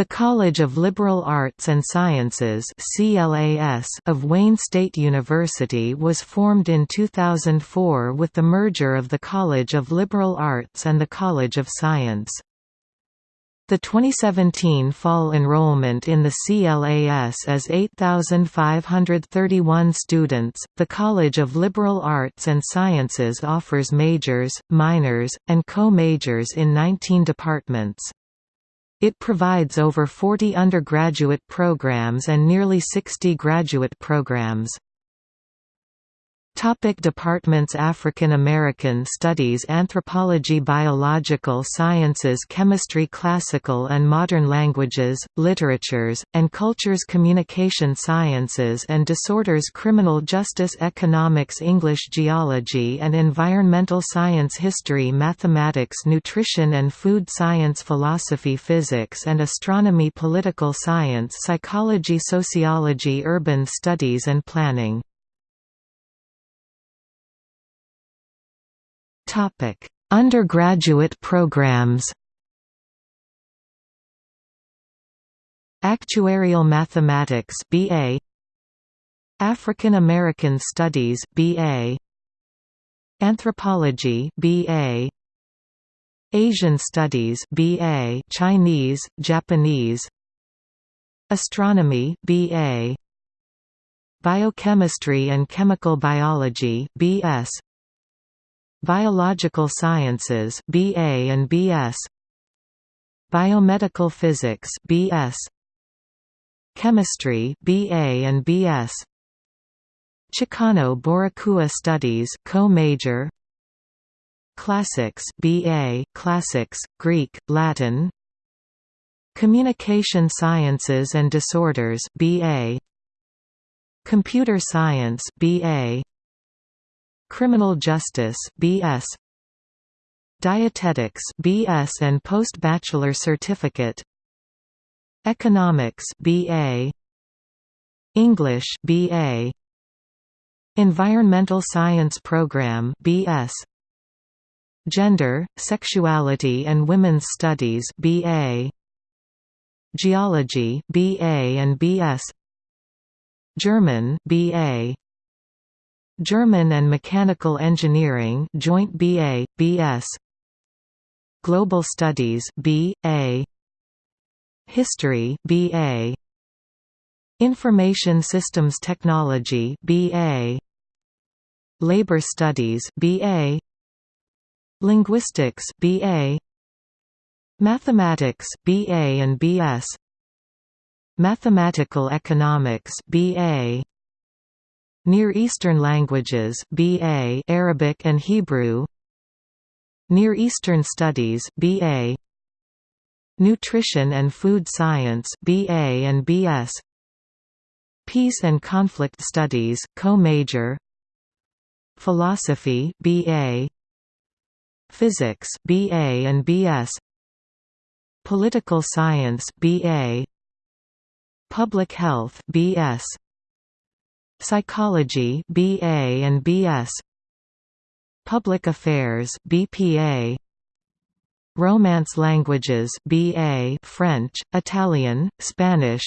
The College of Liberal Arts and Sciences of Wayne State University was formed in 2004 with the merger of the College of Liberal Arts and the College of Science. The 2017 fall enrollment in the CLAS is 8,531 students. The College of Liberal Arts and Sciences offers majors, minors, and co majors in 19 departments. It provides over 40 undergraduate programs and nearly 60 graduate programs. Topic departments African American Studies Anthropology Biological Sciences Chemistry Classical and Modern Languages, Literatures, and Cultures Communication Sciences and Disorders Criminal Justice Economics English Geology and Environmental Science History Mathematics Nutrition and Food Science Philosophy Physics and Astronomy Political Science Psychology Sociology Urban Studies and Planning Topic: Undergraduate programs. Actuarial Mathematics BA African American Studies BA Anthropology BA Asian Studies BA Chinese, Japanese. Astronomy BA Biochemistry and Chemical Biology BS Biological Sciences BA and BS Biomedical Physics BS Chemistry BA and BS Chicano Boricua Studies co-major. Classics BA Classics Greek Latin. Communication Sciences and Disorders BA Computer Science BA Criminal Justice BS Dietetics BS and post-bachelor certificate. Economics BA English BA Environmental Science Program BS Gender, Sexuality and Women's Studies BA Geology BA and BS German BA German and Mechanical Engineering joint BA, BS Global Studies B.A. History BA Information Systems Technology BA Labor Studies BA Linguistics BA Mathematics BA and BS Mathematical Economics BA Near Eastern languages BA Arabic and Hebrew. Near Eastern Studies BA Nutrition and Food Science BA and BS Peace and Conflict Studies co-major. Philosophy BA Physics BA and BS Political Science BA Public Health BS Psychology BA and BS Public Affairs BPA Romance Languages BA French, Italian, Spanish.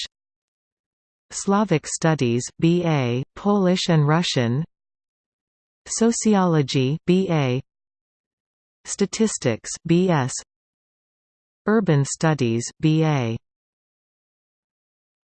Slavic Studies BA Polish and Russian. Sociology BA Statistics BS Urban Studies BA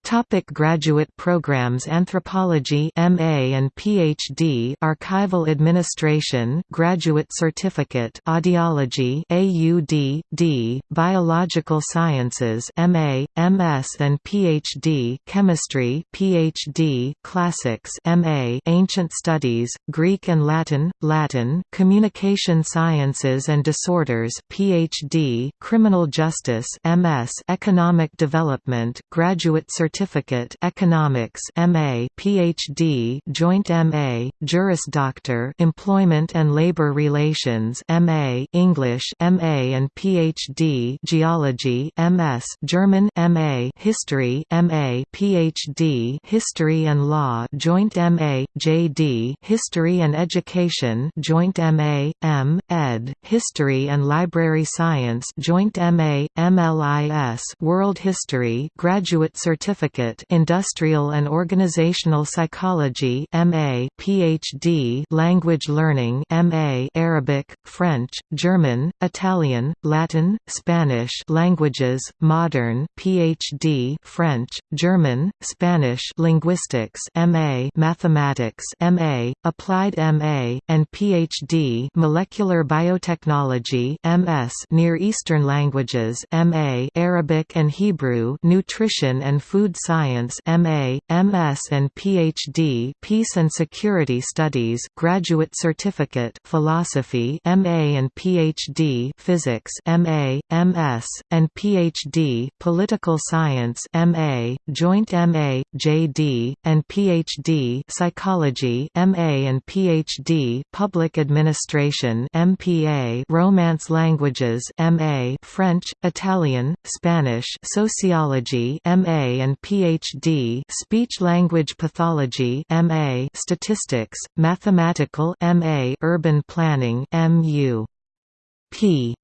Topic graduate programs Anthropology MA and PhD Archival Administration Graduate Certificate Audiology AUD D Biological Sciences MA MS and PhD Chemistry PhD Classics MA Ancient Studies Greek and Latin Latin Communication Sciences and Disorders PhD Criminal Justice MS Economic Development Graduate Certificate Certificate Economics MA PhD Joint MA Juris Doctor Employment and Labor Relations MA English MA and PhD Geology MS German MA History MA PhD History and Law Joint MA JD History and Education Joint MA M Ed History and Library Science Joint MA MLIS World History Graduate Certificate Industrial and Organizational Psychology MA PhD Language Learning MA Arabic French German Italian Latin Spanish Languages Modern PhD French German Spanish Linguistics MA Mathematics MA Applied MA and PhD Molecular Biotechnology MS Near Eastern Languages MA Arabic and Hebrew Nutrition and Food Science MA, MS and PhD Peace and Security Studies Graduate Certificate Philosophy MA and PhD Physics MA, MS, and PhD Political Science MA, Joint MA, JD, and PhD Psychology MA and PhD Public Administration MPA Romance Languages MA French, Italian, Spanish Sociology MA and PhD Speech-Language Pathology MA Statistics, Mathematical MA Urban Planning MU P